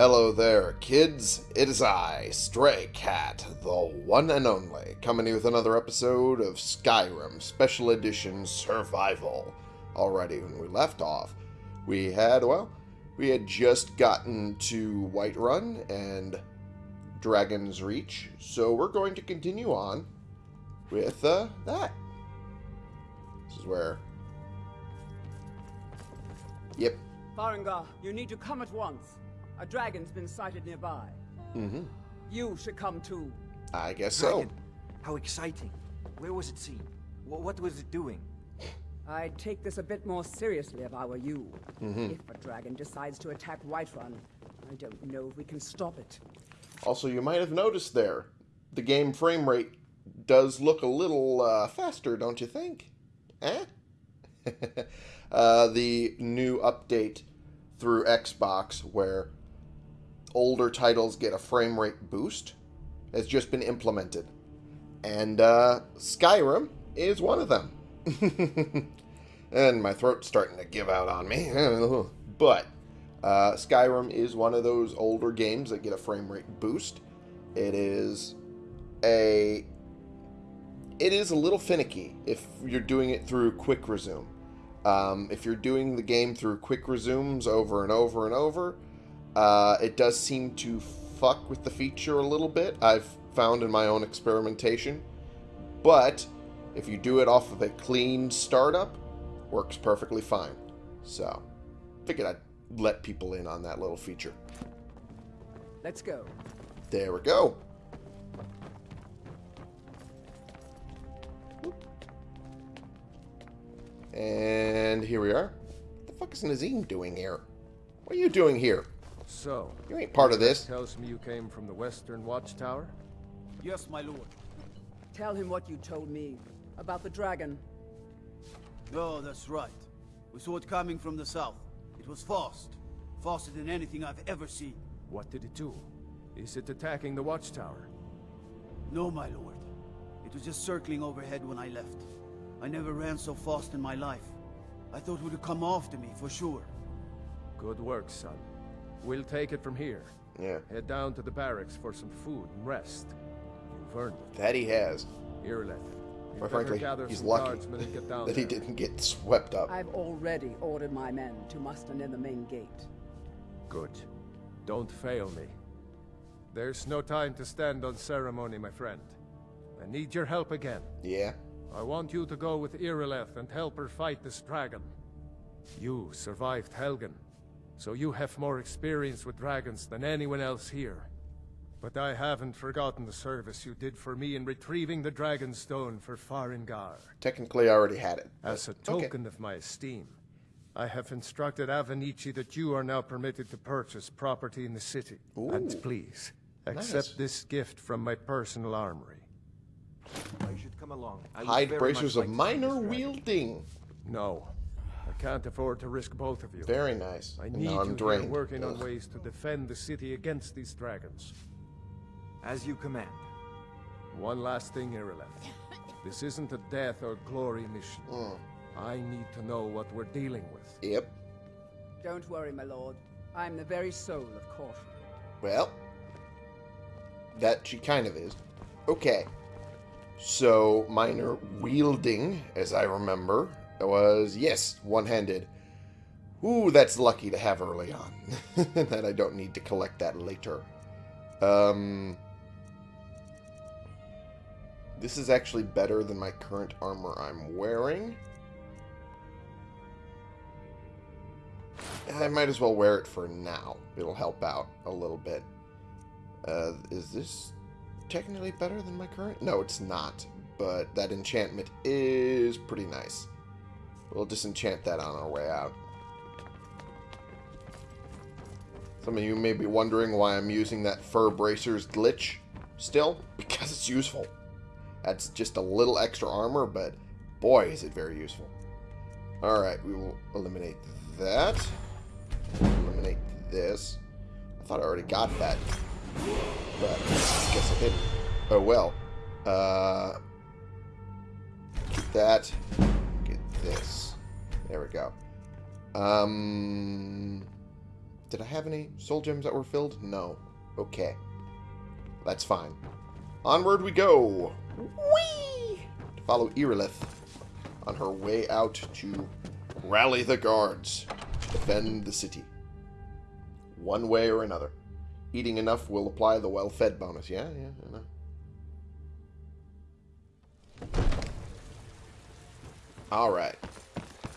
Hello there, kids. It is I, Stray Cat, the one and only, coming with another episode of Skyrim Special Edition Survival. Already, when we left off, we had, well, we had just gotten to Whiterun and Dragon's Reach, so we're going to continue on with uh, that. This is where. Yep. Farengar, you need to come at once. A dragon's been sighted nearby. Mm-hmm. You should come too. I guess so. How exciting. Where was it seen? Wh- What was it doing? I'd take this a bit more seriously if I were you. Mm-hmm. If a dragon decides to attack Whiterun, I don't know if we can stop it. Also, you might have noticed there, the game frame rate does look a little uh, faster, don't you think? Eh? uh, the new update through Xbox, where older titles get a frame rate boost, has just been implemented. And uh, Skyrim is one of them. and my throat's starting to give out on me. but uh, Skyrim is one of those older games that get a frame rate boost. It is a it is a little finicky if you're doing it through quick resume. Um, if you're doing the game through quick resumes over and over and over, uh, it does seem to fuck with the feature a little bit. I've found in my own experimentation, but if you do it off of a clean startup, works perfectly fine. So, figured I'd let people in on that little feature. Let's go. There we go. And here we are. What the fuck is Nazeem doing here? What are you doing here? So, You ain't part of this. tells me you came from the Western Watchtower? Yes, my lord. Tell him what you told me about the dragon. Oh, that's right. We saw it coming from the south. It was fast. Faster than anything I've ever seen. What did it do? Is it attacking the Watchtower? No, my lord. It was just circling overhead when I left. I never ran so fast in my life. I thought it would come after me, for sure. Good work, son. We'll take it from here. Yeah, Head down to the barracks for some food and rest. You've earned it. that he has. Irileth. you Quite frankly, he's lucky guardsmen and get down that he didn't get swept up. I've already ordered my men to muster near the main gate. Good. Don't fail me. There's no time to stand on ceremony, my friend. I need your help again. Yeah, I want you to go with Irileth and help her fight this dragon. You survived Helgen, so you have more experience with dragons than anyone else here. But I haven't forgotten the service you did for me in retrieving the Dragon Stone for Farengar. technically I already had it. As a but- okay. token of my esteem, I have instructed Avenicci that you are now permitted to purchase property in the city. Ooh. And please, accept Nice. this gift from my personal armory. I should come along. I Hide bracers of like minor wielding. No, I can't afford to risk both of you. Very nice. I And need now I'm you here drained. working on ways to defend the city against these dragons. As you command. One last thing, Irileth. This isn't a death or glory mission. Mm. I need to know what we're dealing with. Yep. Don't worry, my lord. I'm the very soul of caution. Well, that she kind of is. Okay. So, minor wielding, as I remember, was, yes, one handed. Ooh, that's lucky to have early on. that I don't need to collect that later. Um. This is actually better than my current armor I'm wearing. I might as well wear it for now. It'll help out a little bit. Uh, is this technically better than my current? No, it's not. But that enchantment is pretty nice. We'll disenchant that on our way out. Some of you may be wondering why I'm using that fur bracers glitch still. Because it's useful. That's just a little extra armor, but boy, is it very useful. Alright, we will eliminate that. Eliminate this. I thought I already got that. But I guess I didn't. Oh well. Uh, get that. This. There we go. Um, Did I have any soul gems that were filled? No. Okay. That's fine. Onward we go! Whee! To follow Irileth on her way out to rally the guards to defend the city. One way or another. Eating enough will apply the well-fed bonus. Yeah, yeah, I know. Alright.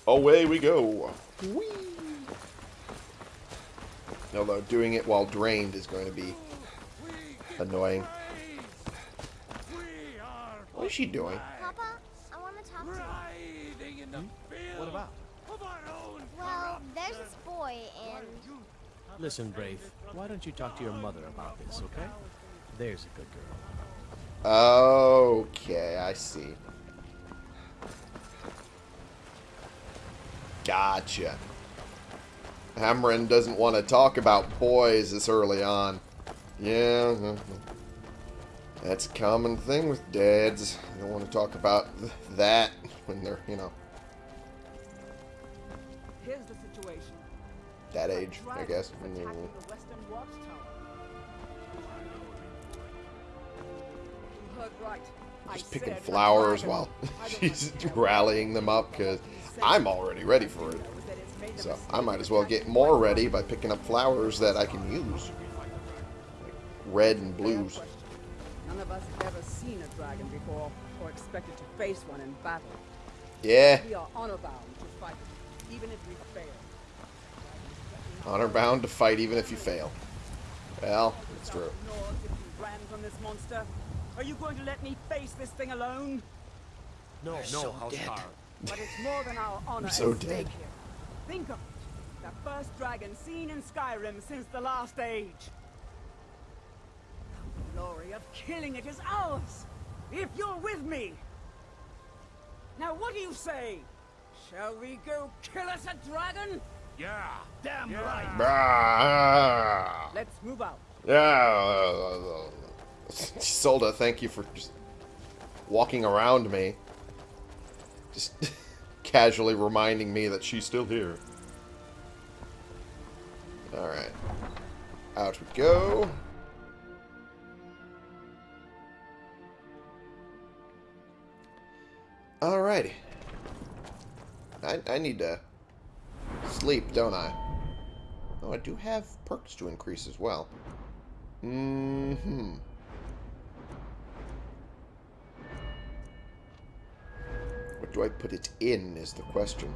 Away we go. Whee! Although doing it while drained is going to be annoying. What is she doing? Papa, I want to talk to you. Hmm? What about? Well, there's this boy, and Listen, Brave, why don't you talk to your mother about this, okay? There's a good girl. Okay, I see. Gotcha. Hamron doesn't want to talk about boys this early on. Yeah, uh, that's a common thing with dads. They don't want to talk about th that when they're, you know, Here's the situation. that age, I guess. is Mm. attacking the western watchtower. You heard right. Just picking flowers while she's have to tell rallying them up because I'm already ready for it. So I might as well get more ready by picking up flowers that I can use. Like red and blues. None of us have ever seen a dragon before, or expected to face one in battle. Yeah, We are honor bound to fight even if we fail. honor bound to fight even if you fail. Well, it's true. North, if you ran from this monster, are you going to let me face this thing alone? No, no, Housecarl. But it's more than our honor so at stake dead. here. Think of it. The first dragon seen in Skyrim since the last age. The glory of killing it is ours, if you're with me. Now what do you say? Shall we go kill us a dragon? Yeah. Damn right. Brah. Let's move out. Yeah. Ysolda, thank you for just walking around me. Just casually reminding me that she's still here. Alright. Out we go. Alrighty. I, I need to sleep, don't I? Oh, I do have perks to increase as well. Mm-hmm. Do I put it in is the question.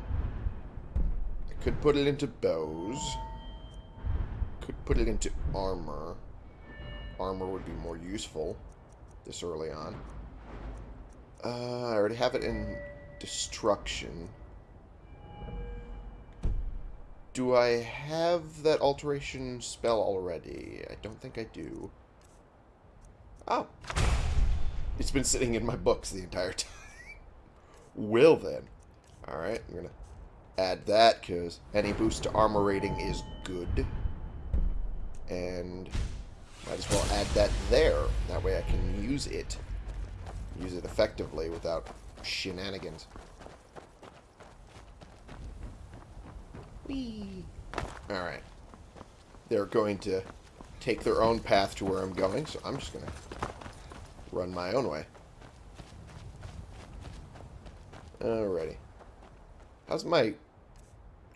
I could put it into bows. Could put it into armor. Armor would be more useful this early on. Uh, I already have it in destruction. Do I have that alteration spell already? I don't think I do. Oh. It's been sitting in my books the entire time. Will then. Alright, I'm going to add that because any boost to armor rating is good. And might as well add that there. That way I can use it. Use it effectively without shenanigans. Whee! Alright. They're going to take their own path to where I'm going, so I'm just going to run my own way. Alrighty. How's my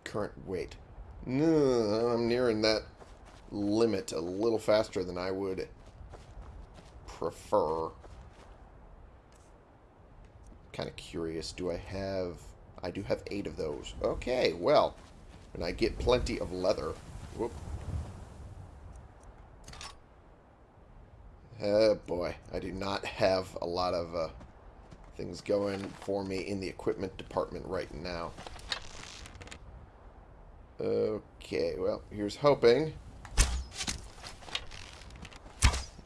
current weight? I'm nearing that limit a little faster than I would prefer. Kind of curious. Do I have... I do have eight of those. Okay, well... And I get plenty of leather. Whoop. Oh boy, I do not have a lot of uh, things going for me in the equipment department right now. Okay, well, here's hoping.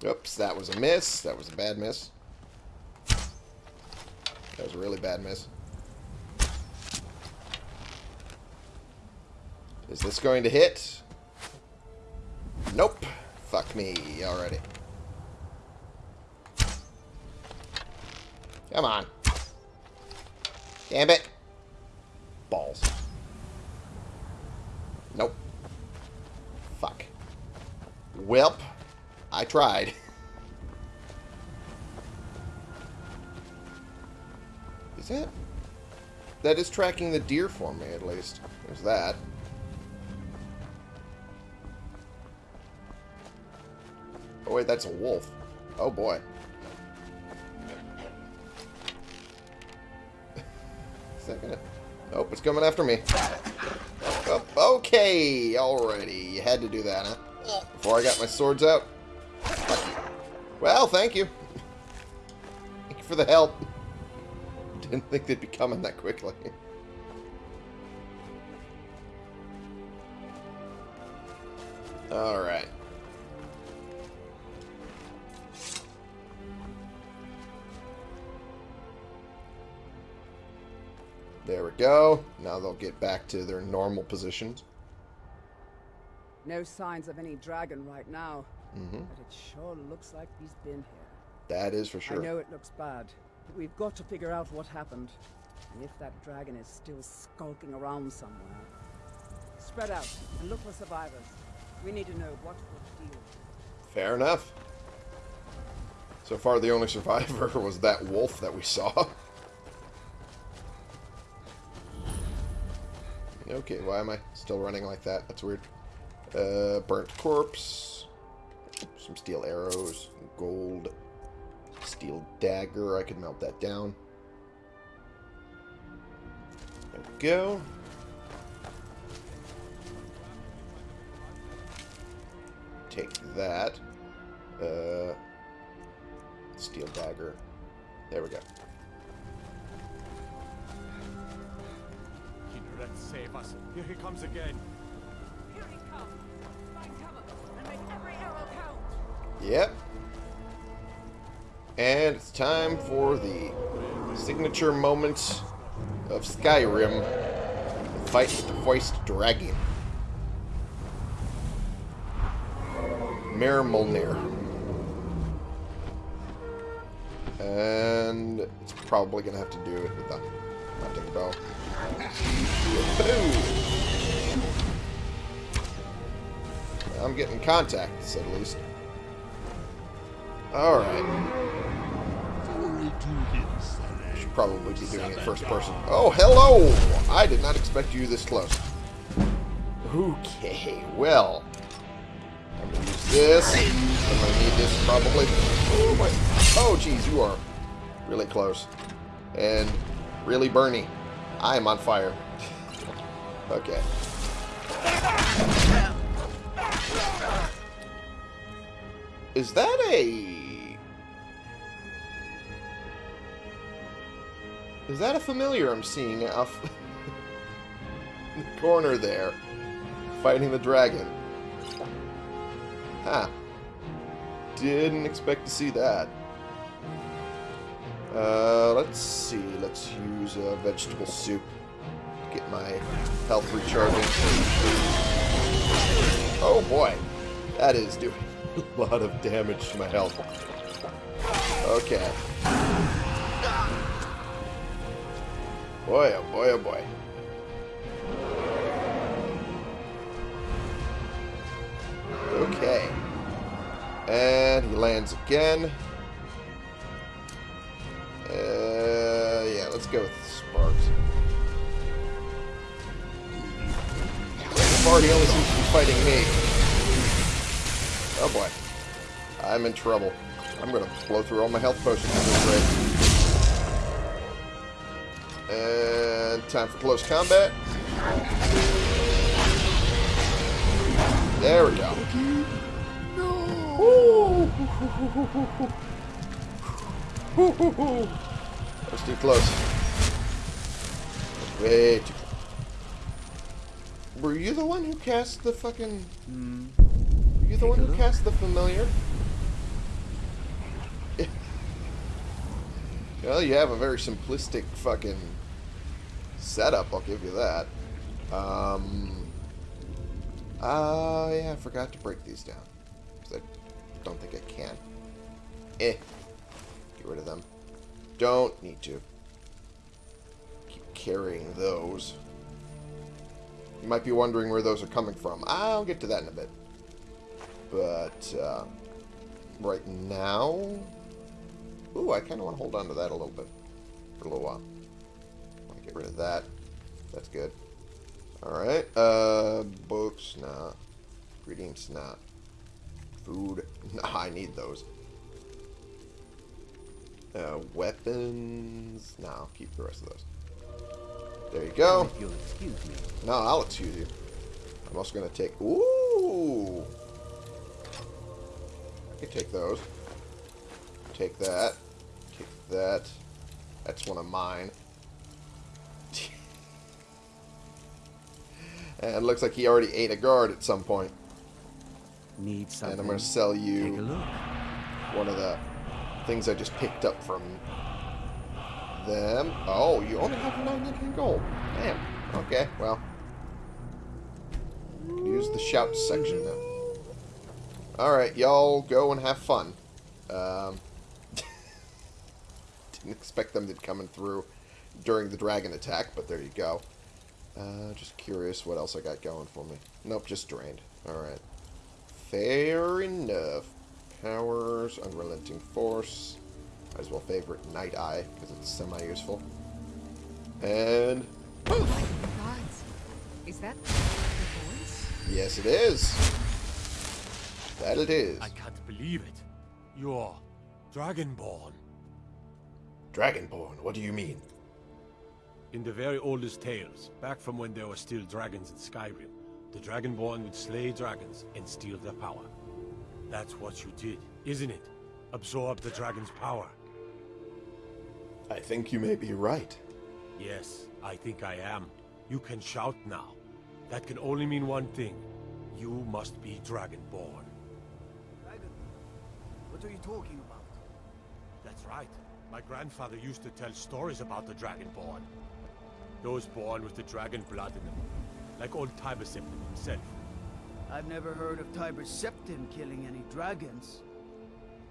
Oops, that was a miss. That was a bad miss. That was a really bad miss. Is this going to hit? Nope. Fuck me already. Come on. Damn it. Balls. Nope. Fuck. Welp, I tried. Is that... That is tracking the deer for me, at least. There's that. Oh, wait, that's a wolf. Oh, boy. It's coming after me. Oh, okay, alrighty. You had to do that, huh? Before I got my swords out. Well, thank you. Thank you for the help. Didn't think they'd be coming that quickly. Alright. There we go. Now they'll get back to their normal positions. No signs of any dragon right now. hmm But it sure looks like he's been here. That is for sure. I know it looks bad, but we've got to figure out what happened. And if that dragon is still skulking around somewhere. Spread out and look for survivors. We need to know what will deal. Fair enough. So far, the only survivor was that wolf that we saw. Okay, why am I still running like that? That's weird. Uh, burnt corpse. Some steel arrows. Gold. Steel dagger. I could melt that down. There we go. Take that. Uh, steel dagger. There we go. Kynareth, save us. Here he comes again. Here he comes. Find cover and make every arrow count. Yep. And it's time for the signature moment of Skyrim. The fight with the voiced dragon. Mirmulnir. And it's probably going to have to do it with the hunting bow. Boom! I'm getting contacts, at least. Alright. Should probably be doing it first person. Oh, hello! I did not expect you this close. Okay, well. I'm gonna use this. I'm gonna need this probably. Oh, my. Oh, geez, you are really close. And really burny. I am on fire. okay. Is that a... Is that a familiar I'm seeing off the corner there? Fighting the dragon. Huh. Didn't expect to see that. Uh, let's see. Let's use a vegetable soup to get my health recharging. Oh boy. That is doing a lot of damage to my health. Okay. Boy, oh boy, oh boy. Okay. And he lands again. Uh, yeah, let's go with Sparks. So only seems to be fighting me. Oh boy. I'm in trouble. I'm gonna blow through all my health potions at this rate. And time for close combat. There we go. That's too close. Way too close. Were you the one who cast the fucking... Were you the one who cast the familiar? well, you have a very simplistic fucking setup, I'll give you that. Um... Uh, yeah, I forgot to break these down. I don't think I can. Eh. Get rid of them. Don't need to. Keep carrying those. You might be wondering where those are coming from. I'll get to that in a bit. But uh, right now, ooh, I kind of want to hold on to that a little bit for a little while. I'll get rid of that. That's good. All right. Uh, books, nah. Ingredients, nah. Food, nah. I need those. Uh, weapons, nah. I'll keep the rest of those. There you go. You'll excuse me. No, I'll excuse you. I'm also going to take... Ooh! I can take those. Take that. Take that. That's one of mine. and it looks like he already ate a guard at some point. Need something. And I'm going to sell you one of the things I just picked up from them. Oh, you only have 99 gold. Damn. Okay, well. Use the shout section now. Alright, y'all go and have fun. Um, didn't expect them to be coming through during the dragon attack, but there you go. Uh, just curious what else I got going for me. Nope, just drained. Alright. Fair enough. Powers, Unrelenting Force. Might as well favorite Night Eye, because it's semi-useful. And... Oh gods, is that the voice? Yes, it is. That it is. I can't believe it. You're Dragonborn. Dragonborn, what do you mean? In the very oldest tales, back from when there were still dragons in Skyrim, the Dragonborn would slay dragons and steal their power. That's what you did, isn't it? Absorb the dragon's power. I think you may be right. Yes, I think I am. You can shout now. That can only mean one thing. You must be Dragonborn. Dragon? What are you talking about? That's right. My grandfather used to tell stories about the Dragonborn. Those born with the dragon blood in them. Like old Tiber himself. I've never heard of Tiber Septim killing any dragons.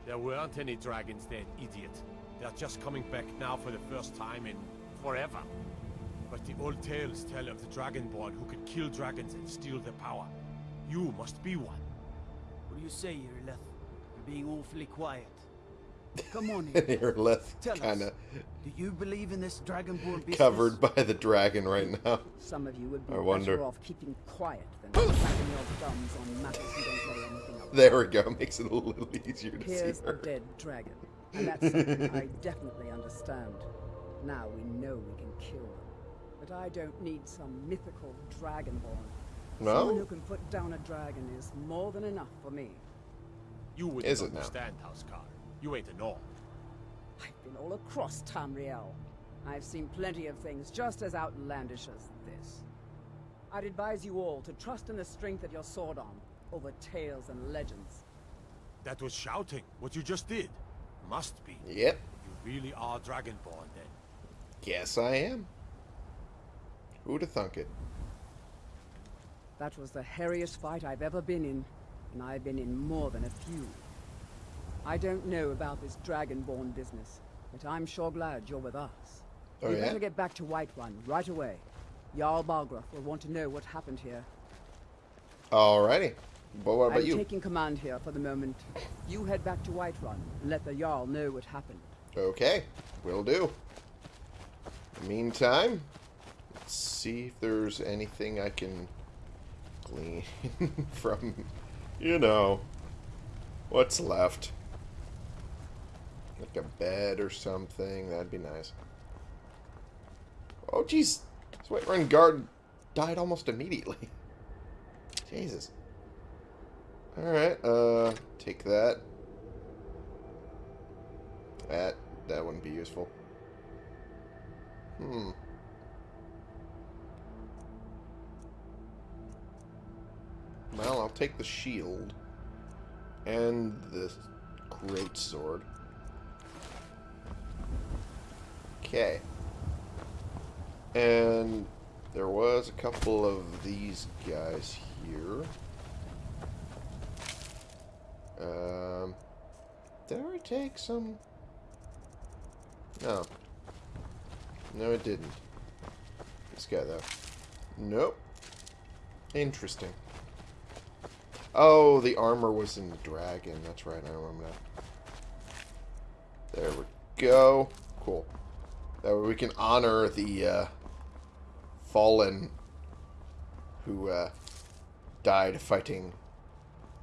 There weren't any dragons then, idiot. They're just coming back now for the first time in forever. But the old tales tell of the Dragonborn who could kill dragons and steal their power. You must be one. What do you say, Irileth? You're being awfully quiet. Come on, Irileth. Tell kind of us, do you believe in this Dragonborn business? covered by the dragon right now. Some of you would be I wonder. better off keeping quiet than cracking your thumbs on matters you don't know anything about. There we go. Makes it a little easier to Here's see a dead dragon, and that's something I definitely understand. Now we know we can kill them. But I don't need some mythical dragonborn. Someone No? who can put down a dragon is more than enough for me. You wouldn't Is it now? understand, Housecarl. You ain't a Nord. I've been all across Tamriel. I've seen plenty of things just as outlandish as this. I'd advise you all to trust in the strength of your sword arm over tales and legends. That was shouting, what you just did. Must be. Yep. You really are Dragonborn then. Yes, I am. Who'd have thunk it? That was the hairiest fight I've ever been in, and I've been in more than a few. I don't know about this Dragonborn business, but I'm sure glad you're with us. Oh, we yeah? better get back to White Whiterun right away. Jarl Balgruuf will want to know what happened here. Alrighty. But what about I'm you? taking command here for the moment. You head back to Whiterun and let the Jarl know what happened. Okay, will do. Meantime, let's see if there's anything I can glean from, you know, what's left. Like a bed or something, that'd be nice. Oh, jeez. This Whiterun guard died almost immediately. Jesus. Alright, uh, take that. That that wouldn't be useful. Hmm. Well, I'll take the shield and the great sword. Okay. And there was a couple of these guys here. Um, did I take some? No. No, it didn't. This guy, though. Nope. Interesting. Oh, the armor was in the dragon. That's right. I remember that. There we go. Cool. That way we can honor the uh, fallen who uh, died fighting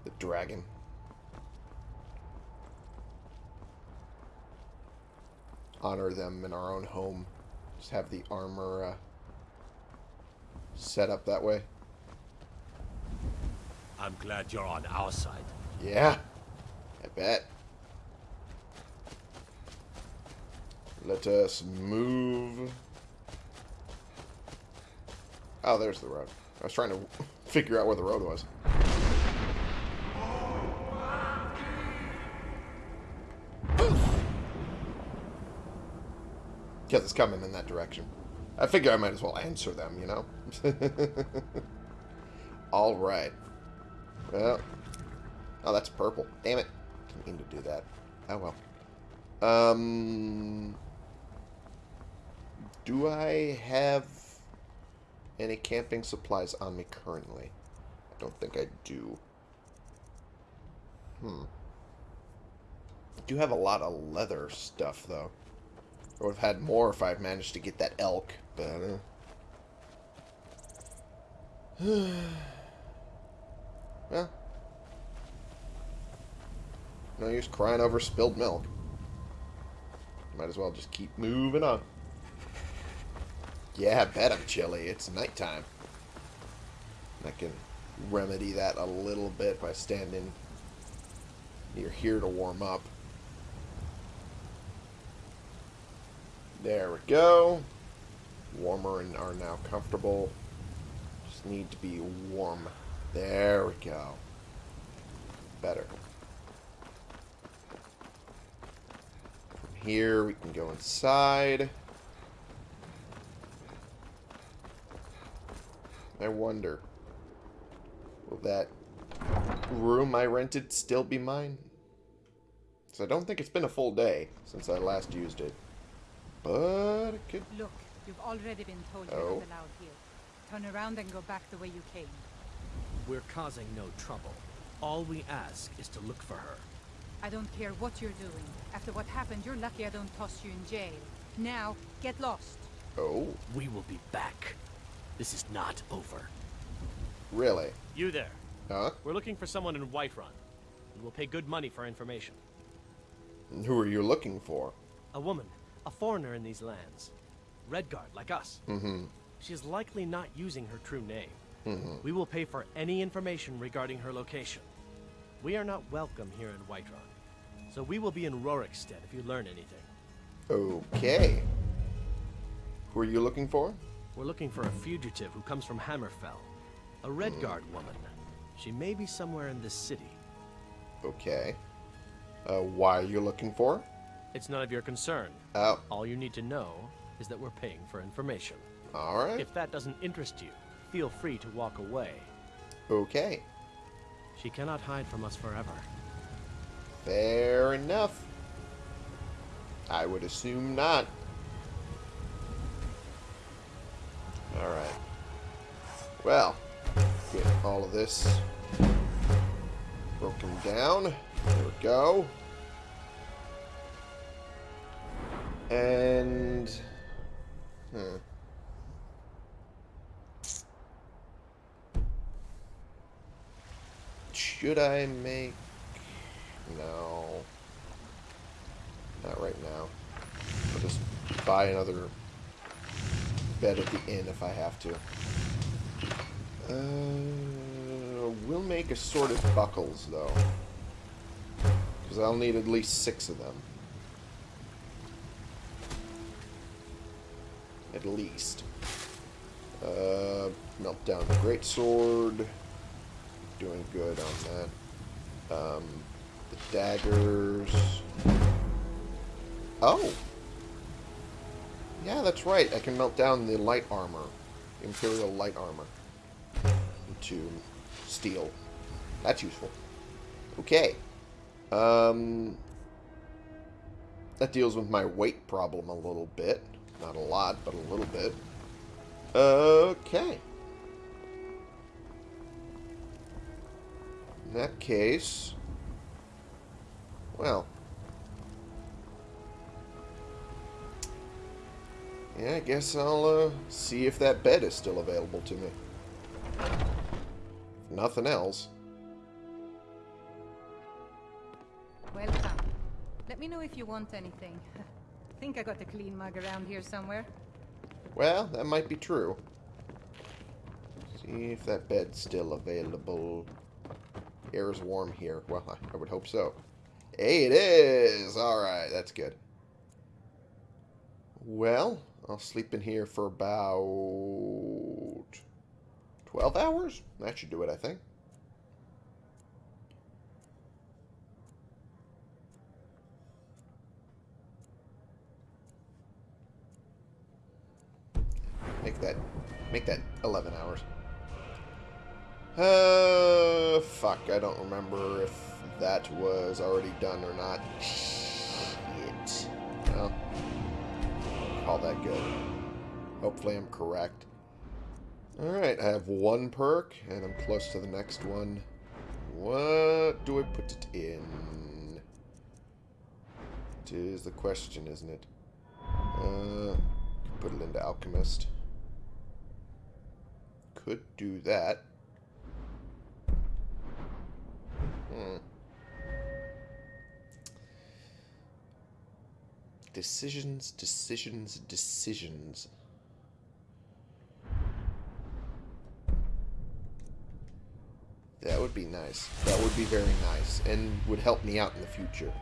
the dragon. Honor them in our own home. Just have the armor uh, set up that way. I'm glad you're on our side. Yeah, I bet. Let us move. Oh, there's the road. I was trying to figure out where the road was. Because it's coming in that direction. I figure I might as well answer them, you know? Alright. Well. Oh, that's purple. Damn it. Didn't mean to do that. Oh, well. Um... Do I have any camping supplies on me currently? I don't think I do. Hmm. I do have a lot of leather stuff, though. I would have had more if I'd managed to get that elk, but... Uh... well. No use crying over spilled milk. Might as well just keep moving on. Yeah, I bet I'm chilly. It's nighttime. I can remedy that a little bit by standing near here to warm up. There we go. Warmer and are now comfortable. Just need to be warm. There we go. Better. From here, we can go inside. I wonder, will that room I rented still be mine? So I don't think it's been a full day since I last used it. But it could... Look, you've already been told Oh. you're not oh. allowed here. Turn around and go back the way you came. We're causing no trouble. All we ask is to look for her. I don't care what you're doing. After what happened, you're lucky I don't toss you in jail. Now, get lost. Oh, We will be back. This is not over. really? You there. Huh? We're looking for someone in Whiterun. We will pay good money for information. And who are you looking for? A woman, a foreigner in these lands. Redguard, like us. Mm-hmm. She is likely not using her true name. Mm-hmm. We will pay for any information regarding her location. We are not welcome here in Whiterun. So we will be in Rorikstead if you learn anything. Okay. Who are you looking for? We're looking for a fugitive who comes from Hammerfell. A Redguard woman. She may be somewhere in this city. Okay. Uh, why are you looking for? It's none of your concern. Oh, All you need to know is that we're paying for information. alright. If that doesn't interest you, feel free to walk away. Okay. She cannot hide from us forever. Fair enough. I would assume not. Well, get all of this broken down. There we go. And... Should I make... No. Not right now. I'll just buy another bed at the inn if I have to. Uh, we'll make assorted buckles, though. Because I'll need at least six of them. At least. Uh, melt down the great sword. Doing good on that. Um, the daggers. Oh! Yeah, that's right. I can melt down the light armor. Imperial light armor. Into steel. That's useful. Okay. Um, that deals with my weight problem a little bit. Not a lot, but a little bit. Okay. In that case... Well... Yeah, I guess I'll uh, see if that bed is still available to me. Nothing else. Welcome. Let me know if you want anything. I think I got a clean mug around here somewhere. Well, that might be true. See if that bed's still available. Air is warm here. Well, I, I would hope so. Hey, it is! Alright, that's good. Well, I'll sleep in here for about 12 hours? That should do it, I think. Make that make that 11 hours. Uh, fuck, I don't remember if that was already done or not. Shit. Well, call that good. Hopefully I'm correct. Alright, I have one perk, and I'm close to the next one. What do I put it in? It is the question, isn't it? Uh, put it into Alchemist. Could do that. Hmm. Decisions, decisions, decisions. That would be nice. That would be very nice, and would help me out in the future.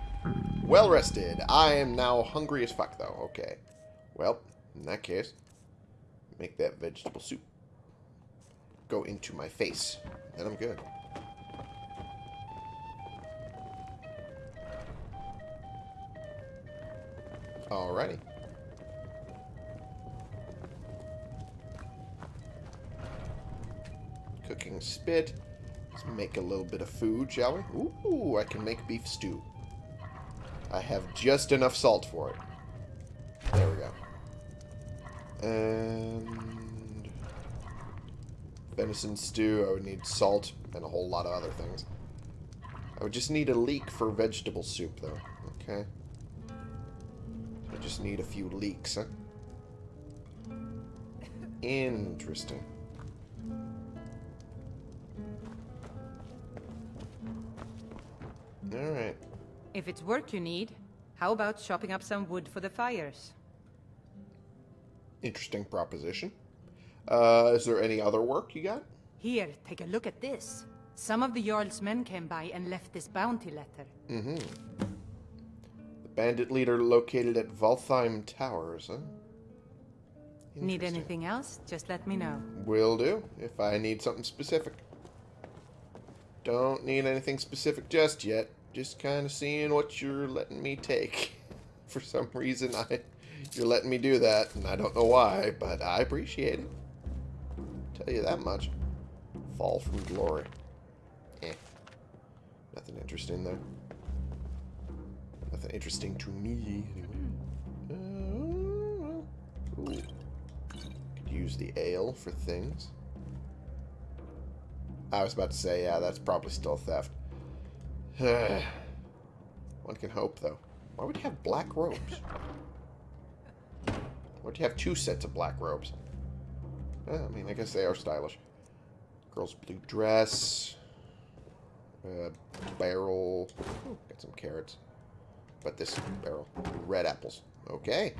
Well rested. I am now hungry as fuck, though. Okay. Well, in that case, make that vegetable soup go into my face. Then I'm good. Alrighty. Cooking spit. Let's make a little bit of food, shall we? Ooh, I can make beef stew. I have just enough salt for it. There we go. And venison stew, I would need salt and a whole lot of other things. I would just need a leek for vegetable soup, though. Okay. I just need a few leeks, huh? Interesting. Alright. If it's work you need, how about chopping up some wood for the fires? Interesting proposition. Uh, is there any other work you got? Here, take a look at this. Some of the Jarl's men came by and left this bounty letter. Mm-hmm. The bandit leader located at Valtheim Towers, huh? Need anything else? Just let me know. Will do, if I need something specific. Don't need anything specific just yet. Just kind of seeing what you're letting me take. For some reason, I you're letting me do that, and I don't know why, but I appreciate it. Tell you that much. Fall from glory. Eh. Nothing interesting there. Nothing interesting to me, anyway. Uh. Could use the ale for things. I was about to say, yeah, that's probably still theft. One can hope, though. Why would you have black robes? Why would you have two sets of black robes? I mean, I guess they are stylish. Girl's blue dress. Uh, barrel. Ooh, got some carrots. But this barrel. Red apples. Okay.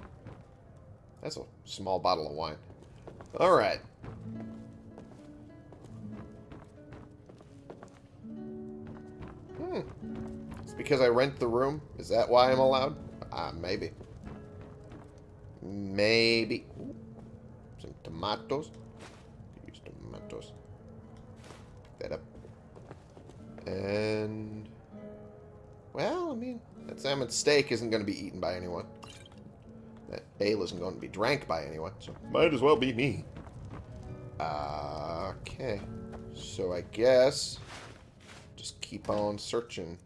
That's a small bottle of wine. Alright. Hmm. It's because I rent the room? Is that why I'm allowed? Ah, uh, maybe. Maybe. Ooh. Some tomatoes. Use tomatoes. Pick that up. And... Well, I mean, that salmon steak isn't going to be eaten by anyone. That ale isn't going to be drank by anyone, so might as well be me. Uh, okay. So I guess just keep on searching.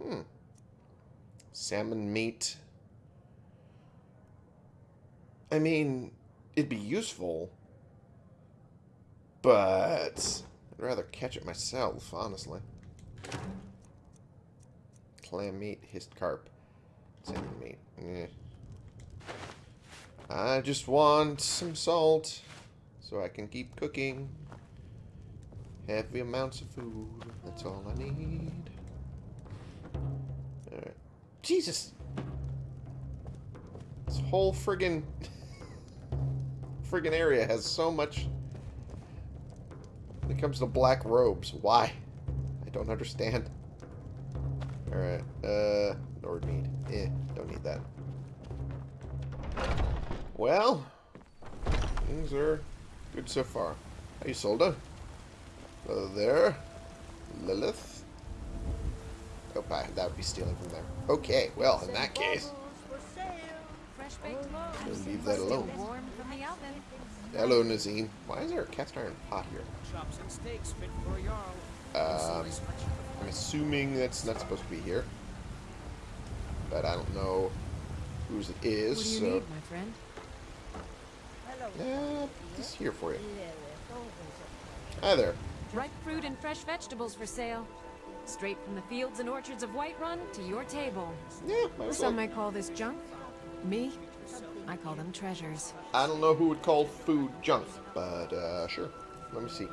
Hmm. Salmon meat. I mean, it'd be useful, but I'd rather catch it myself, honestly. Clam meat, histcarp, salmon meat. Eh. I just want some salt so I can keep cooking. Heavy amounts of food. That's all I need. Alright. Jesus! This whole friggin' friggin' area has so much when it comes to black robes. Why? I don't understand. Alright, uh, Lord need. Eh, don't need that. Well, things are good so far. Hey, Ysolda. Hello there. Lilith. Oh, I, that would be stealing from there. Okay, well, in that case, we'll leave that alone. Hello, Nazeem. Why is there a cast iron pot here? Chops and steaks fit for a Jarl. Um, I'm assuming that's not supposed to be here. But I don't know whose it is, What do you so... need, my friend? Uh, just here for you. Hi there. Ripe fruit and fresh vegetables for sale. Straight from the fields and orchards of Whiterun to your table. Yeah. Some might call this junk. Me, I call them treasures. I don't know who would call food junk, but uh, sure. Let me see.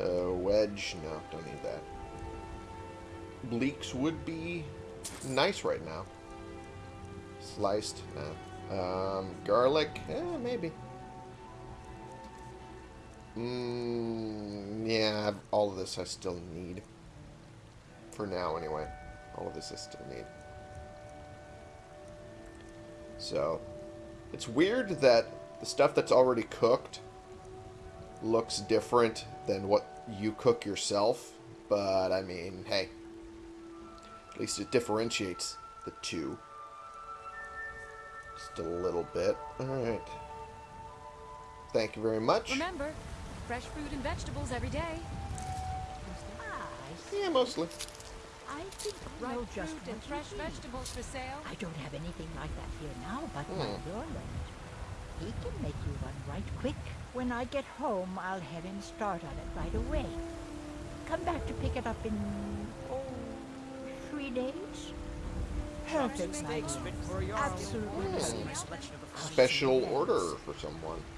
Uh, wedge, no, don't need that. Bleaks would be nice right now. Sliced, no. Um, garlic, eh, maybe. Mm, yeah, all of this I still need. For now, anyway. All of this I still need. So, it's weird that the stuff that's already cooked looks different than what you cook yourself. But, I mean, hey. At least it differentiates the two. Just a little bit. Alright. Thank you very much. Remember, fresh fruit and vegetables every day. Yeah, mostly. I think I Ripe know just fruit and fresh vegetables for sale. I don't have anything like that here now, but my Hmm. Lorland. He can make you one right quick. When I get home, I'll have him start on it right away. Come back to pick it up in, oh, three days? Perfect, my dear. fit for a Jarl. Absolutely. Hmm. Nice selection of the Special order for someone.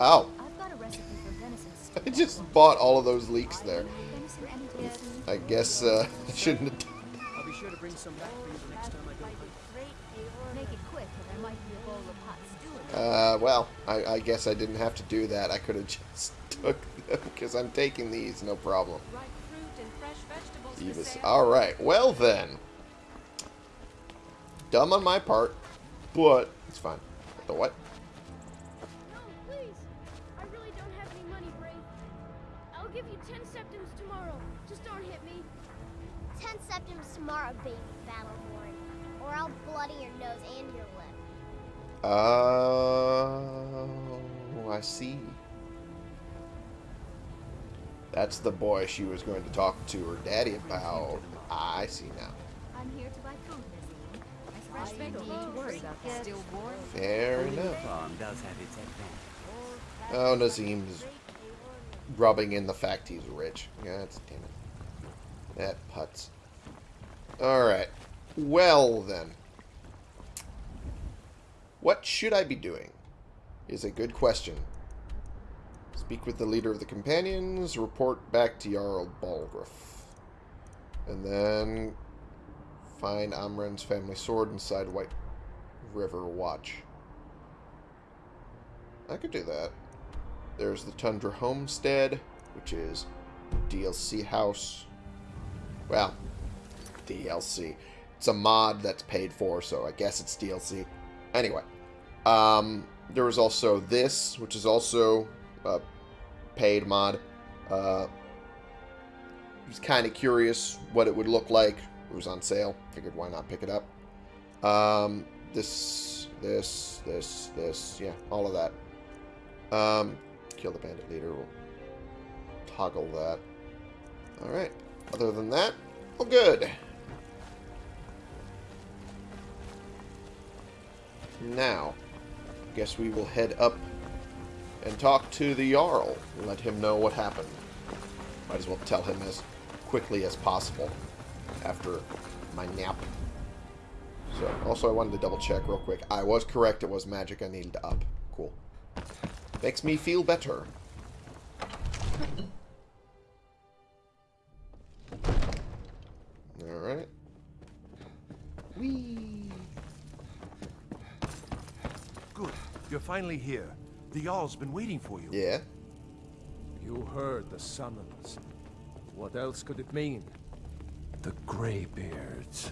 Oh, I just bought all of those leeks there. venison any day. I guess uh, I shouldn't have done I'll be sure to bring some back for you the next time I go it quick, or there might be a bowl of hot stew in Uh, well, I, I guess I didn't have to do that. I could have just took them because I'm taking these, no problem. Ripe fruit and fresh vegetables for Evis. All right. Well then, dumb on my part, but it's fine. The what? Tomorrow, baby Battle-Born. Or I'll bloody your nose and your lip. Oh, I see. That's the boy she was going to talk to her daddy about. I see now. I'm here to buy food, Missy. Fresh baked loaves. Still warm. Fair enough. Farm does have its. Oh, Nazeem's rubbing in the fact he's rich. Yeah, that's damn it. That putz. Alright. Well, then. What should I be doing? Is a good question. Speak with the leader of the companions, report back to Jarl Balgruuf. And then find Amren's family sword inside White River Watch. I could do that. There's the Tundra Homestead, which is DLC house. Well, DLC. It's a mod that's paid for, so I guess it's DLC. Anyway, um, there was also this, which is also a paid mod. Uh, was kind of curious what it would look like. It was on sale. Figured why not pick it up. Um, this, this, this, this, yeah, all of that. Um, kill the bandit leader. We'll toggle that. Alright. Other than that, all good. Now, guess we will head up and talk to the Jarl. Let him know what happened. Might as well tell him as quickly as possible after my nap. So, also I wanted to double check real quick. I was correct, it was magic I needed to up. Cool. Makes me feel better. Alright. Whee! You're finally here. The Jarl's been waiting for you. Yeah? You heard the summons. What else could it mean? The Greybeards.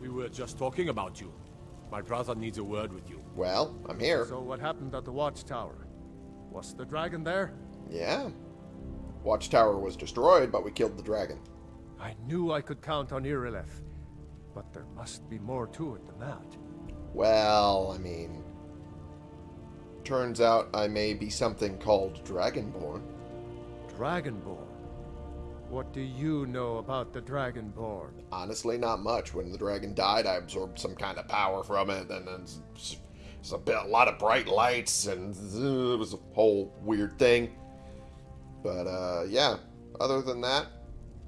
We were just talking about you. My brother needs a word with you. Well, I'm here. So what happened at the watchtower? Was the dragon there? Yeah. Watchtower was destroyed, but we killed the dragon. I knew I could count on Irileth, but there must be more to it than that. Well, I mean... Turns out I may be something called Dragonborn. Dragonborn? What do you know about the Dragonborn? Honestly, not much. When the dragon died, I absorbed some kind of power from it, and then it's, it's a, bit, a lot of bright lights, and it was a whole weird thing. But, uh, yeah, other than that,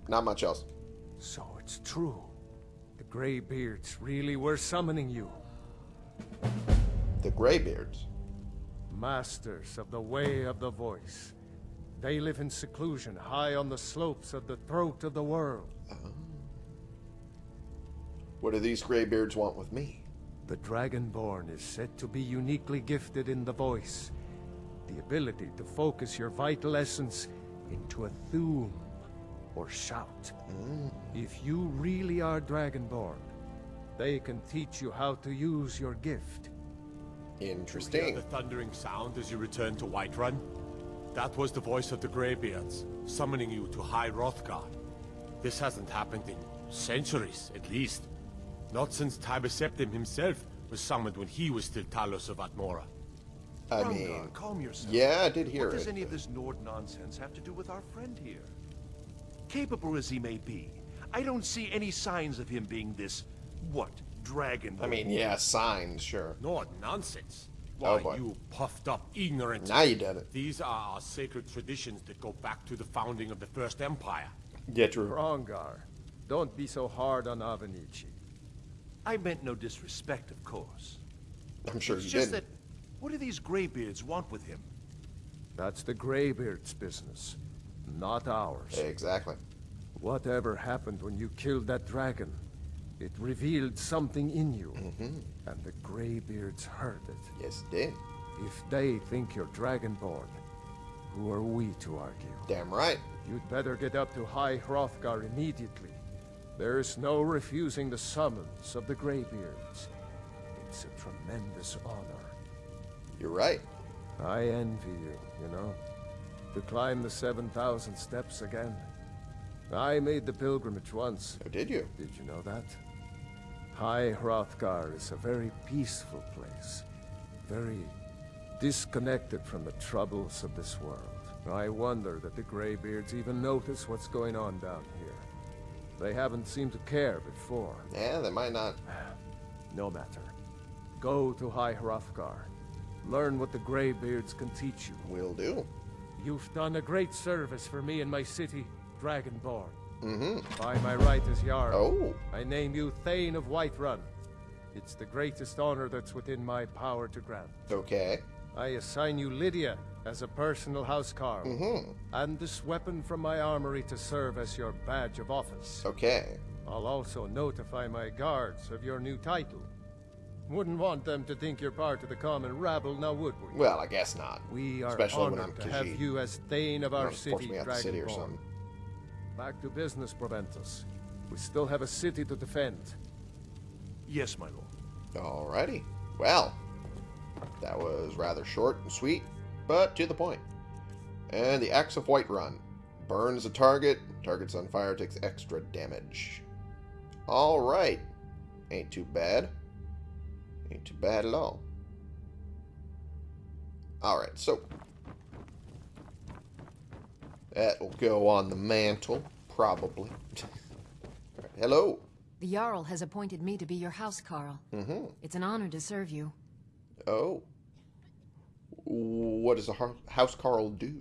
not much else. So it's true. The Greybeards really were summoning you. The Greybeards? Masters of the Way of the Voice. They live in seclusion, high on the slopes of the throat of the world. Oh. What do these Greybeards want with me? The Dragonborn is said to be uniquely gifted in the voice. The ability to focus your vital essence into a Thu'um or shout. Mm. If you really are Dragonborn, they can teach you how to use your gift. Interesting. You hear the thundering sound as you return to Whiterun? That was the voice of the Greybeards, summoning you to High Hrothgar. This hasn't happened in centuries, at least. Not since Tiber Septim himself was summoned when he was still Talos of Atmora. I Hrongar, mean, calm yourself. yeah, I did hear what does any of this Nord nonsense have to do with our friend here? Capable as he may be, I don't see any signs of him being this, what, dragon? I mean, yeah, signs, sure. Nord nonsense. Oh, Why, boy. you puffed up ignorant. Now you did it. These are our sacred traditions that go back to the founding of the First Empire. Yeah, true. Hrongar, don't be so hard on Avenicci. I meant no disrespect, of course. I'm sure it's you just didn't. that, what do these Greybeards want with him? That's the Greybeard's business, not ours. Exactly. Whatever happened when you killed that dragon, it revealed something in you. Mm-hmm. And the Greybeards heard it. Yes, it did. If they think you're Dragonborn, who are we to argue? Damn right. You'd better get up to High Hrothgar immediately. There's no refusing the summons of the Greybeards. It's a tremendous honor. You're right. I envy you, you know. To climb the 7,000 steps again. I made the pilgrimage once. Oh, did you? Did you know that? High Hrothgar is a very peaceful place. Very disconnected from the troubles of this world. I wonder that the Greybeards even notice what's going on down here. They haven't seemed to care before. Yeah, they might not. No matter. Go to High Hrothgar. Learn what the Greybeards can teach you. Will do. You've done a great service for me and my city, Dragonborn. Mm-hmm. By my right as Jarl, Oh. I name you Thane of Whiterun. It's the greatest honor that's within my power to grant. Okay. I assign you Lydia as a personal housecarl, Mhm. and this weapon from my armory to serve as your badge of office. Okay. I'll also notify my guards of your new title. Wouldn't want them to think you're part of the common rabble, now would we? Well, I guess not. We are Especially honored to have you as Thane of our city, the city or something. Back to business, Proventus. We still have a city to defend. Yes, my lord. Alrighty. Well, that was rather short and sweet, but to the point. And the Axe of Whiterun. Burns a target. Target's on fire, takes extra damage. Alright. Ain't too bad. Ain't too bad at all. Alright, so. That'll go on the mantle, probably. Alright, Hello. The Jarl has appointed me to be your housecarl. Mm-hmm. It's an honor to serve you. Oh. what does a Housecarl do?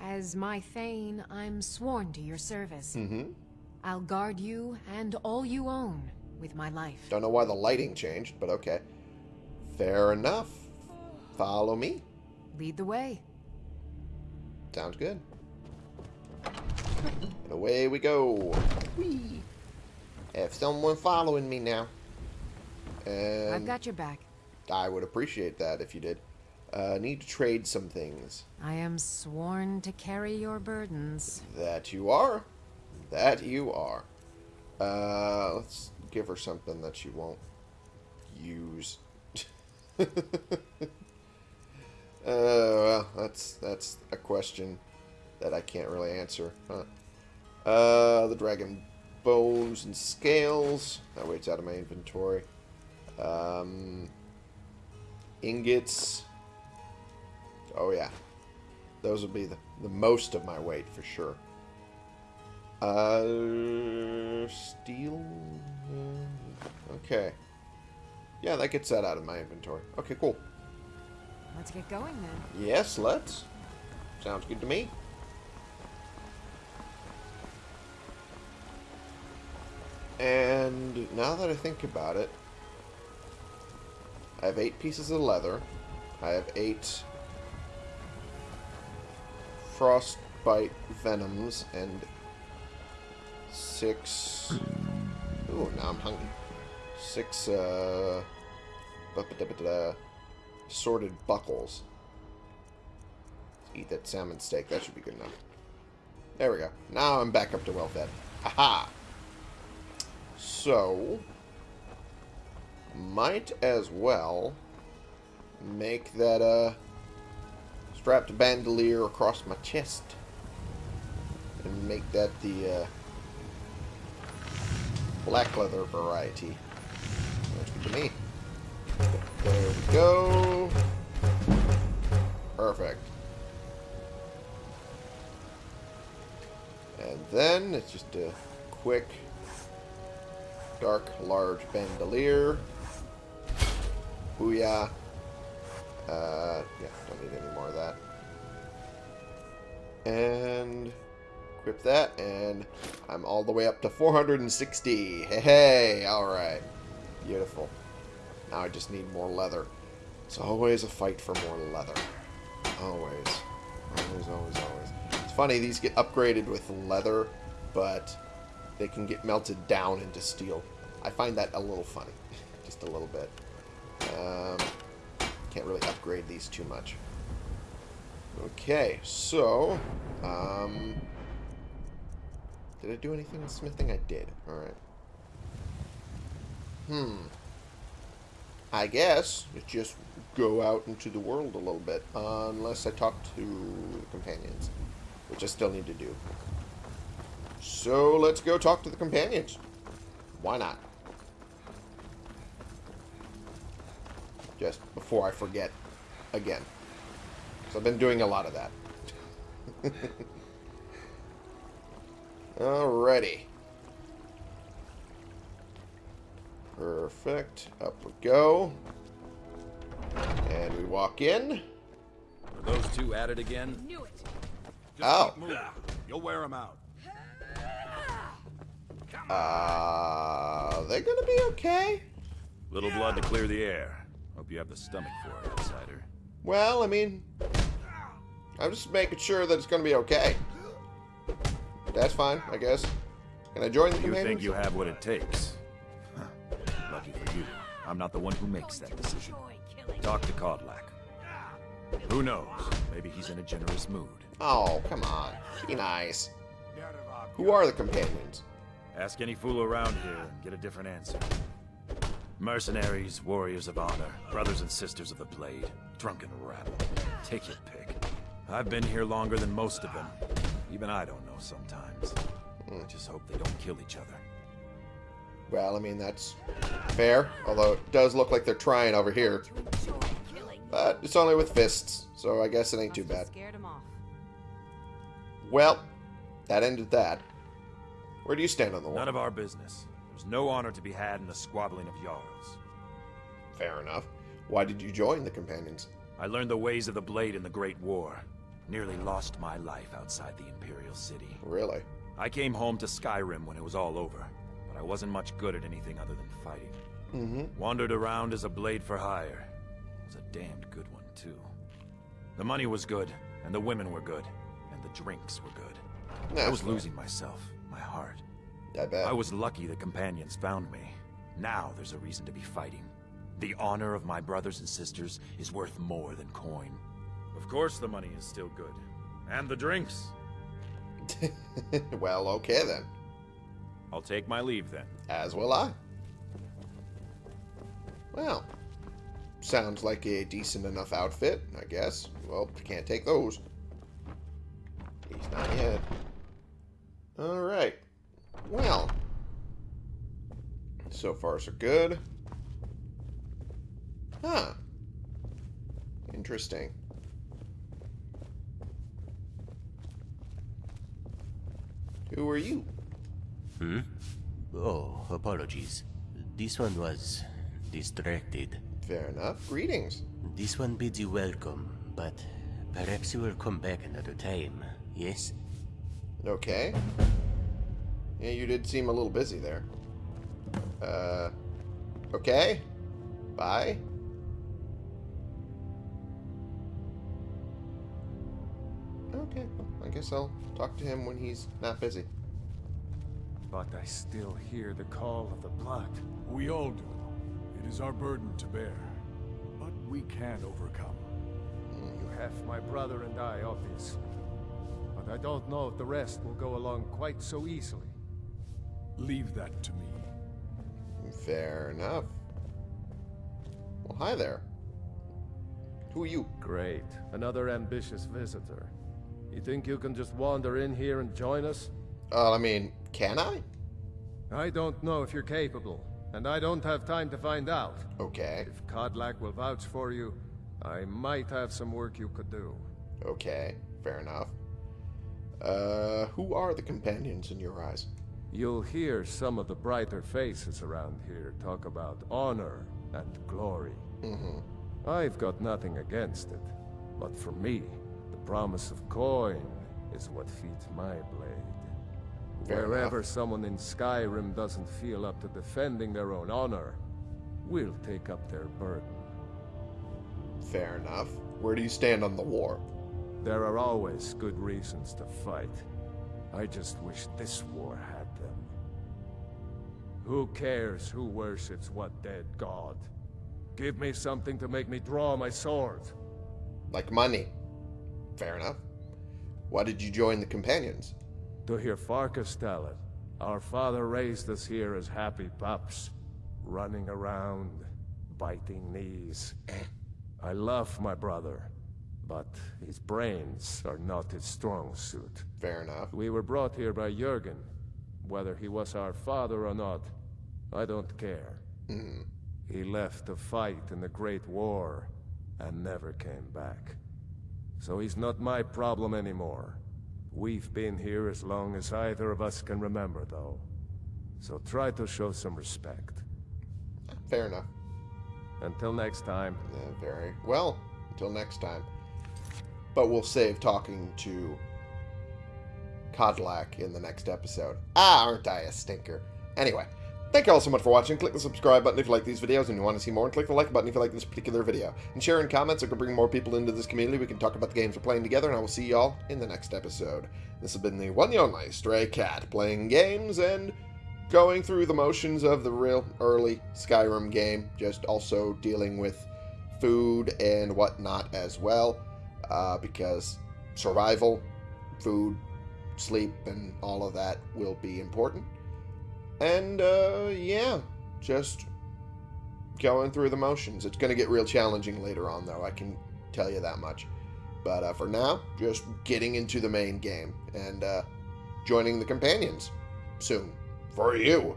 As my Thane, I'm sworn to your service. Mm-hmm. I'll guard you and all you own with my life. Don't know why the lighting changed, but okay. Fair enough. Follow me. Lead the way. Sounds good. And away we go. Whee! Have someone following me now. And I've got your back. I would appreciate that if you did. Uh, need to trade some things. I am sworn to carry your burdens. That you are. That you are. Uh, let's give her something that she won't use. uh, well, that's that's a question that I can't really answer. Huh. Uh, the dragon bones and scales. That way it's out of my inventory. Um, ingots. Oh yeah, those would be the the most of my weight for sure. Uh, steel. Okay. Yeah, that gets that out of my inventory. Okay, cool. Let's get going then. Yes, let's. Sounds good to me. And now that I think about it, I have eight pieces of leather. I have eight frostbite venoms and six. Ooh, now I'm hungry. Six uh, sorted buckles. Eat that salmon steak. That should be good enough. There we go. Now I'm back up to well fed. Aha! So, might as well make that uh, strapped bandolier across my chest and make that the uh, black leather variety. That's good to me. There we go. Perfect. And then it's just a quick dark large bandolier. Booyah. Uh, yeah, don't need any more of that. And equip that, and I'm all the way up to 460. Hey, hey, alright. Beautiful. Now I just need more leather. It's always a fight for more leather. Always. Always, always, always. It's funny, these get upgraded with leather, but they can get melted down into steel. I find that a little funny. Just a little bit. Um, can't really upgrade these too much. Okay, so... Um, did I do anything with smithing? I did. Alright. Hmm. I guess just go out into the world a little bit. unless I talk to companions. Which I still need to do. So let's go talk to the companions. Why not? Just before I forget again. So I've been doing a lot of that. Alrighty. Perfect. Up we go. And we walk in. Are those two at it again? Knew it. Oh. You'll wear them out. Uh, they're gonna be okay. Little blood to clear the air. Hope you have the stomach for it, outsider. Well, I mean, I'm just making sure that it's gonna be okay. That's fine, I guess. Can I join the You companions? think you have what it takes? Huh. Lucky for you, I'm not the one who makes that decision. Talk to Kodlak. Who knows? Maybe he's in a generous mood. Oh, come on. Be nice. Who are the companions? Ask any fool around here and get a different answer. Mercenaries, warriors of honor, brothers and sisters of the blade, drunken rabble. Take your pick. I've been here longer than most of them. Even I don't know sometimes. I just hope they don't kill each other. Well, I mean, that's fair. Although it does look like they're trying over here. But it's only with fists, so I guess it ain't too bad. Scared him off. Well, that ended that. Where do you stand on the wall? None of our business. There's no honor to be had in the squabbling of Jarls. Fair enough. Why did you join the companions? I learned the ways of the blade in the Great War. Nearly lost my life outside the Imperial City. Really? I came home to Skyrim when it was all over, but I wasn't much good at anything other than fighting. Mm-hmm. Wandered around as a blade for hire. Was a damned good one, too. The money was good, and the women were good, and the drinks were good. That's I was fair. losing myself, my heart. I bet. I was lucky the companions found me. Now there's a reason to be fighting. The honor of my brothers and sisters is worth more than coin. Of course the money is still good. And the drinks. well, okay then. I'll take my leave then. As will I. Well, sounds like a decent enough outfit, I guess. Well, can't take those. He's not yet. Alright. Well. So far, so good. Huh. Interesting. Who are you? Hmm? Oh, apologies. This one was distracted. Fair enough. Greetings. This one bids you welcome, but perhaps you will come back another time, yes? Okay. Yeah, you did seem a little busy there. Uh, okay. Bye. Okay, well, I guess I'll talk to him when he's not busy. But I still hear the call of the blood. We all do. It is our burden to bear. But we can overcome. You have my brother and I, obvious. But I don't know if the rest will go along quite so easily. Leave that to me. Fair enough. Well, hi there. Who are you? Great. Another ambitious visitor. You think you can just wander in here and join us? Uh, I mean, can I? I don't know if you're capable, and I don't have time to find out. Okay. If Kodlak will vouch for you, I might have some work you could do. Okay, fair enough. Uh, who are the companions in your eyes? You'll hear some of the brighter faces around here talk about honor and glory. Mm-hmm. I've got nothing against it, but for me, the promise of coin is what feeds my blade. Fair Wherever enough. someone in Skyrim doesn't feel up to defending their own honor, we'll take up their burden. Fair enough. Where do you stand on the war? There are always good reasons to fight. I just wish this war had them. Who cares who worships what dead god? Give me something to make me draw my sword. Like money. Fair enough. Why did you join the companions? To hear Farkas tell it, our father raised us here as happy pups, running around, biting knees. Eh. I love my brother, but his brains are not his strong suit. Fair enough. We were brought here by Jergen. Whether he was our father or not, I don't care. Mhm. He left to fight in the Great War and never came back. So he's not my problem anymore. We've been here as long as either of us can remember, though. So try to show some respect. Fair enough. Until next time. Uh, very well. Until next time. But we'll save talking to Kodlak in the next episode. Ah, aren't I a stinker? Anyway, thank you all so much for watching. Click the subscribe button if you like these videos and you want to see more, and click the like button if you like this particular video. And share in comments, it could bring more people into this community. We can talk about the games we're playing together, and I will see y'all in the next episode. This has been the one and only Stray Cat, playing games and going through the motions of the real early Skyrim game, just also dealing with food and whatnot as well, uh, because survival, food, sleep, and all of that will be important. And, uh, yeah, just going through the motions. It's going to get real challenging later on, though, I can tell you that much. But uh, for now, just getting into the main game and uh, joining the companions soon. For you.